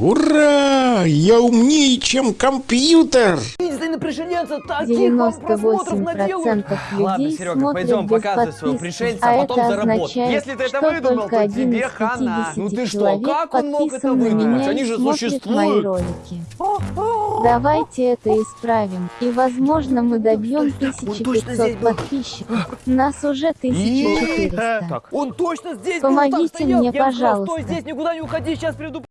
Ура! Я умнее, чем компьютер! Единственный пришельца таких вам просмотров наделают. людей Ладно, Серега, смотрят пойдем, без показывай своего пришельца, а потом заработай. Если ты это выдумал, то тебе хана. Ну ты что, как он мог это выдумать? Они же существуют. ролики. Давайте это исправим, и возможно мы добьем 1500 подписчиков. Нас уже 1400. Так, Он точно здесь Помогите мне, пожалуйста. Стой здесь, никуда не уходи, сейчас приду.